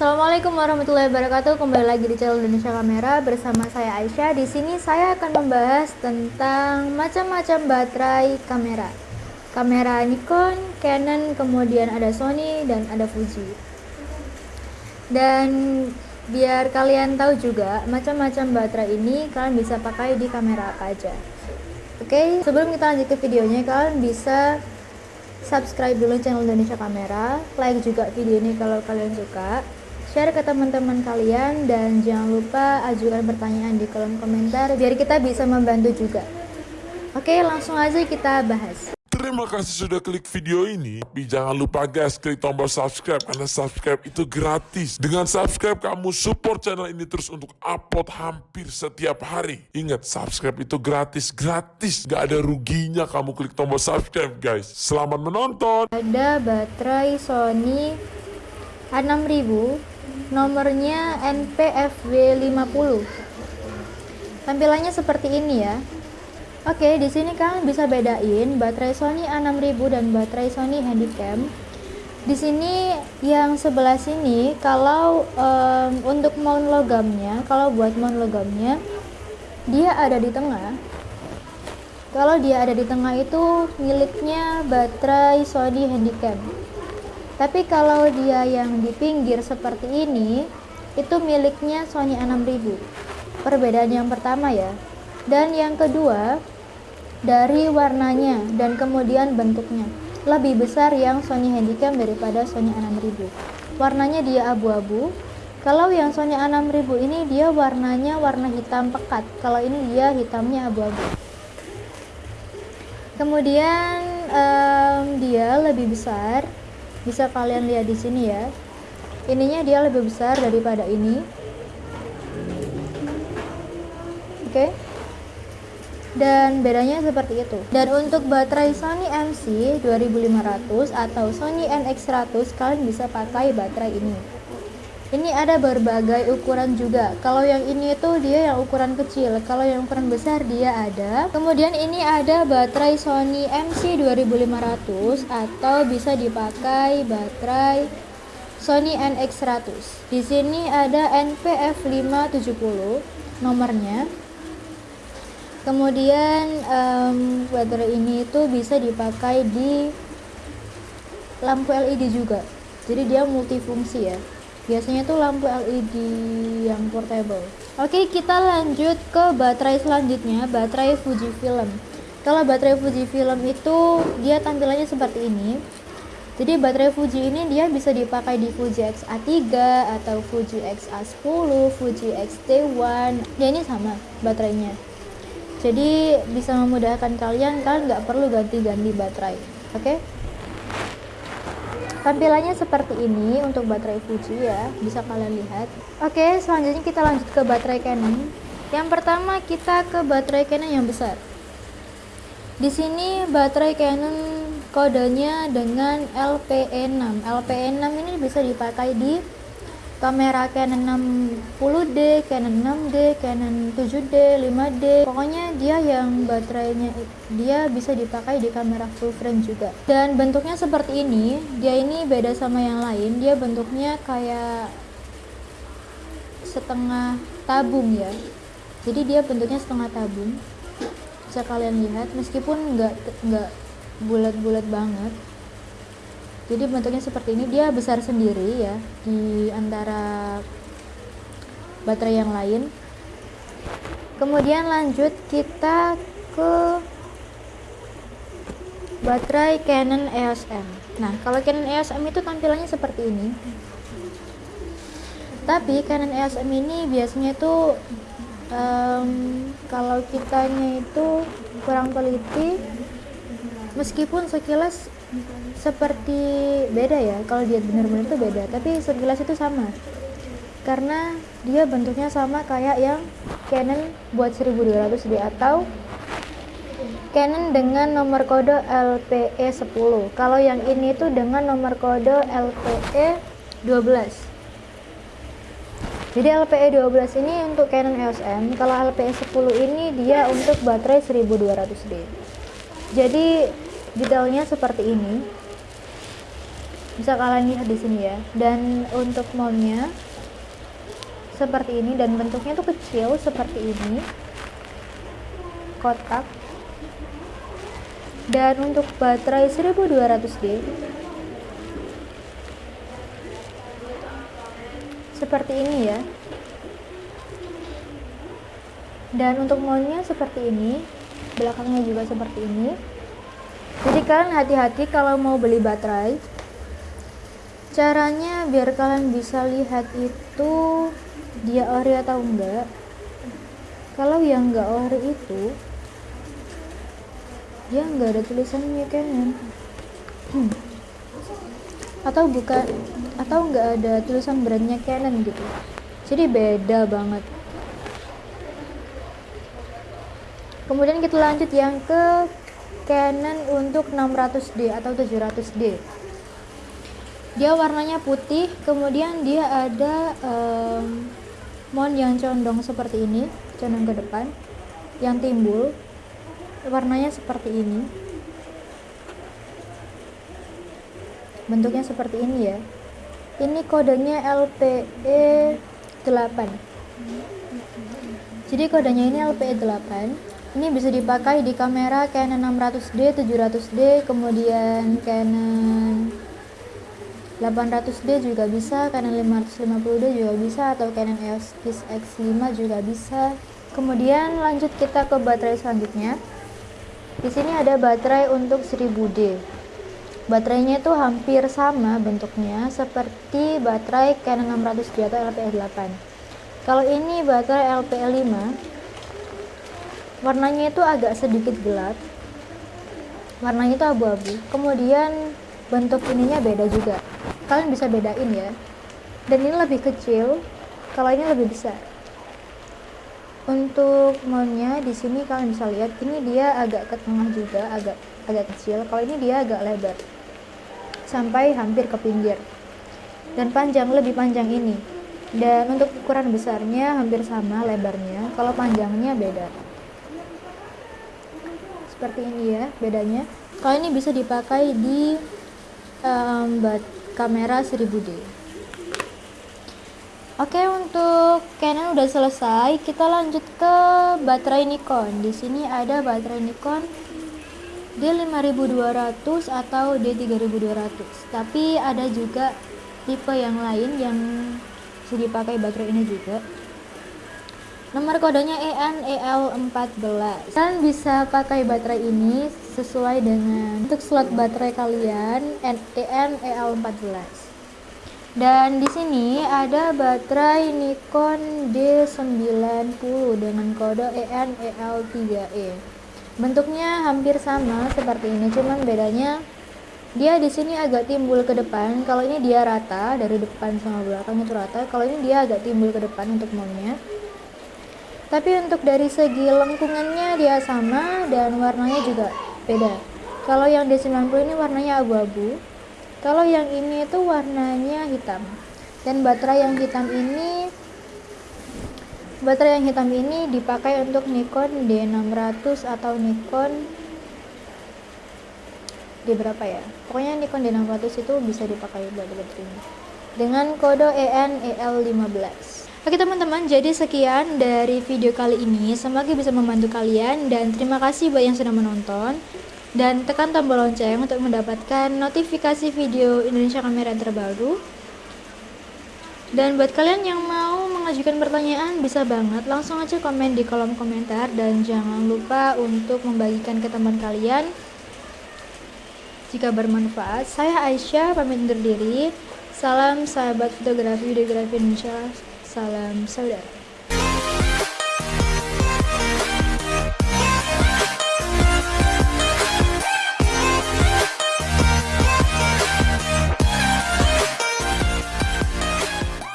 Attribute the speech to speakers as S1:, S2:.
S1: Assalamualaikum warahmatullahi wabarakatuh. Kembali lagi di channel Indonesia Kamera bersama saya Aisyah. Di sini saya akan membahas tentang macam-macam baterai kamera. Kamera Nikon, Canon, kemudian ada Sony dan ada Fuji. Dan biar kalian tahu juga macam-macam baterai ini kalian bisa pakai di kamera apa aja. Oke, sebelum kita lanjut ke videonya, kalian bisa subscribe dulu channel Indonesia Kamera, like juga video ini kalau kalian suka share ke teman-teman kalian dan jangan lupa ajukan pertanyaan di kolom komentar biar kita bisa membantu juga oke langsung aja kita bahas
S2: Terima kasih sudah klik video ini. Tapi jangan lupa guys, klik tombol subscribe karena subscribe itu gratis. Dengan subscribe kamu support channel ini terus untuk upload hampir setiap hari. Ingat, subscribe itu gratis, gratis. Gak ada ruginya kamu klik tombol subscribe guys. Selamat menonton.
S1: ada baterai Sony A6000 nomornya NPFW50 tampilannya seperti ini ya Oke, di sini kalian bisa bedain baterai Sony A6000 dan baterai Sony Handycam. Di sini yang sebelah sini kalau um, untuk mount logamnya, kalau buat mount logamnya dia ada di tengah. Kalau dia ada di tengah itu miliknya baterai Sony Handycam. Tapi kalau dia yang di pinggir seperti ini, itu miliknya Sony A6000. Perbedaan yang pertama ya. Dan yang kedua, dari warnanya dan kemudian bentuknya. Lebih besar yang Sony Handycam daripada Sony A6000. Warnanya dia abu-abu. Kalau yang Sony A6000 ini dia warnanya warna hitam pekat. Kalau ini dia hitamnya abu-abu. Kemudian um, dia lebih besar bisa kalian lihat di sini ya. Ininya dia lebih besar daripada ini. Oke. Okay. dan bedanya seperti itu. Dan untuk baterai Sony MC 2500 atau Sony NX100 kalian bisa pakai baterai ini ini ada berbagai ukuran juga. Kalau yang ini itu dia yang ukuran kecil kalau yang ukuran besar dia ada. Kemudian ini ada baterai Sony MC 2500 atau bisa dipakai baterai Sony NX100 di sini ada NPF570 nomornya. Kemudian um, baterai ini itu bisa dipakai di lampu LED juga. Jadi dia multifungsi ya biasanya tuh lampu LED yang portable. Oke kita lanjut ke baterai selanjutnya baterai Fujifilm kalau baterai Fujifilm itu dia tampilannya seperti ini. Jadi baterai Fuji ini dia bisa dipakai di Fuji X-A3 atau Fuji X-A10, Fuji X-T1 ya ini sama baterainya. Jadi bisa memudahkan kalian kalian nggak perlu ganti-ganti baterai oke? okay? Tampilannya seperti ini untuk baterai Fuji ya bisa kalian lihat. Oke selanjutnya kita lanjut ke baterai Canon. Yang pertama kita ke baterai Canon yang besar. Di sini baterai Canon kodenya dengan LPE6 LPE6 ini bisa dipakai di kamera Canon 60D, Canon 6D, Canon 7D, 5D pokoknya dia yang baterainya dia bisa dipakai di kamera full frame juga. Dan bentuknya seperti ini dia ini beda sama yang lain. Dia bentuknya kayak setengah tabung ya. Jadi dia bentuknya setengah tabung. Bisa kalian lihat meskipun nggak nggak bulat-bulat banget jadi bentuknya seperti ini dia besar sendiri ya di antara baterai yang lain. Kemudian lanjut kita ke baterai Canon EOS M. Nah kalau Canon EOS M itu tampilannya seperti ini. Tapi Canon EOS M ini biasanya itu um, kalau kitanya itu kurang teliti meskipun sekilas seperti beda ya kalau dia benar-benar itu beda. Tapi sekilas itu sama. Karena dia bentuknya sama kayak yang Canon buat 1200D atau Canon dengan nomor kode LPE 10 kalau yang ini tuh dengan nomor kode LPE 12 jadi LPE 12 ini untuk Canon EOS M. Kalau LPE 10 ini dia untuk baterai 1200D jadi detailnya seperti ini bisa kalian lihat di sini ya. Dan untuk mountnya seperti ini. Dan bentuknya tuh kecil seperti ini. Kotak. Dan untuk baterai 1200D seperti ini ya. Dan untuk mountnya seperti ini. Belakangnya juga seperti ini. Jadi kalian hati-hati kalau mau beli baterai caranya biar kalian bisa lihat itu dia ori atau enggak. Kalau yang enggak ori itu dia enggak ada tulisannya Canon hmm. atau bukan atau enggak ada tulisan brandnya Canon gitu. Jadi beda banget. Kemudian kita lanjut yang ke Canon untuk 600D atau 700D dia warnanya putih kemudian dia ada um, mount yang condong seperti ini condong ke depan yang timbul warnanya seperti ini. Bentuknya seperti ini ya. Ini kodenya LPE 8 jadi kodenya ini LPE 8 ini bisa dipakai di kamera Canon 600D 700D kemudian Canon 800D juga bisa, Canon 550D juga bisa, atau Canon EOS X5 juga bisa. Kemudian lanjut kita ke baterai selanjutnya. Di sini ada baterai untuk 1000D. Baterainya itu hampir sama bentuknya seperti baterai Canon 600D atau LPE8. Kalau ini baterai LPE5, warnanya itu agak sedikit gelap. Warnanya itu abu-abu. Kemudian bentuk ininya beda juga kalian bisa bedain ya. Dan ini lebih kecil kalau ini lebih besar. Untuk mountnya di sini kalian bisa lihat ini dia agak ke tengah juga agak agak kecil. Kalau ini dia agak lebar sampai hampir ke pinggir. Dan panjang lebih panjang ini. Dan untuk ukuran besarnya hampir sama lebarnya. Kalau panjangnya beda. Seperti ini ya bedanya. Kalau ini bisa dipakai di um, kamera 1000D Oke untuk Canon udah selesai. Kita lanjut ke baterai Nikon. Di sini ada baterai Nikon D5200 atau D3200 tapi ada juga tipe yang lain yang bisa dipakai baterai ini juga Nomor kodenya EN EL14. Kalian bisa pakai baterai ini sesuai dengan untuk slot baterai kalian EN EL14. Dan di sini ada baterai Nikon D90 dengan kode EN EL3E. Bentuknya hampir sama seperti ini, cuman bedanya dia di sini agak timbul ke depan. Kalau ini dia rata dari depan sama belakang itu rata. Kalau ini dia agak timbul ke depan untuk mountnya tapi untuk dari segi lengkungannya dia sama dan warnanya juga beda. Kalau yang D90 ini warnanya abu-abu. Kalau yang ini itu warnanya hitam. Dan baterai yang hitam ini baterai yang hitam ini dipakai untuk Nikon D600 atau Nikon di berapa ya? Pokoknya Nikon D600 itu bisa dipakai buat baterai ini dengan kode EN EL15 Oke teman-teman, jadi sekian dari video kali ini. Semoga bisa membantu kalian dan terima kasih buat yang sudah menonton. Dan tekan tombol lonceng untuk mendapatkan notifikasi video Indonesia Kamera terbaru. Dan buat kalian yang mau mengajukan pertanyaan bisa banget langsung aja komen di kolom komentar dan jangan lupa untuk membagikan ke teman kalian jika bermanfaat. Saya Aisyah pamit undur diri. Salam sahabat fotografi videografi Indonesia. Salam saudara.